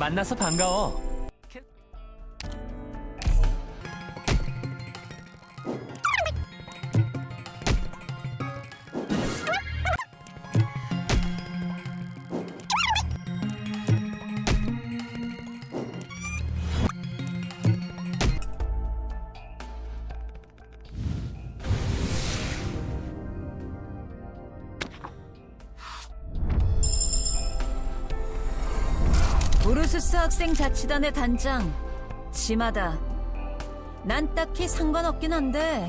만나서 반가워. 우르스스 학생 자치단의 단장 지마다. 난 딱히 상관없긴 한데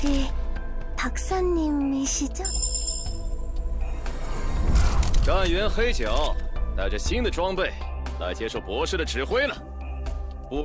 저기 박사님이시죠? 干员黑角带着新的装备来接受博士的指挥了。不，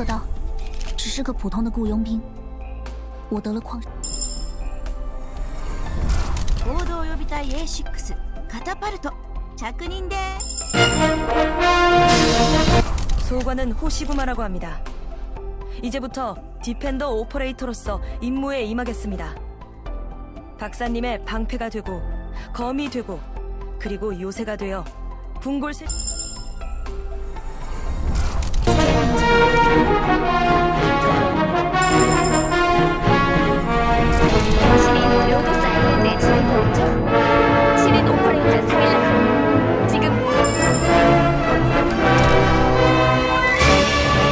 可道，只是个普通的雇佣兵。我得了矿。合同予備隊 A6 カタパルト着任です 소관은 호시구마라고 합니다. 이제부터 디펜더 오퍼레이터로서 임무에 임하겠습니다. 박사님의 방패가 되고 검이 되고 그리고 요새가 되어 궁골 세...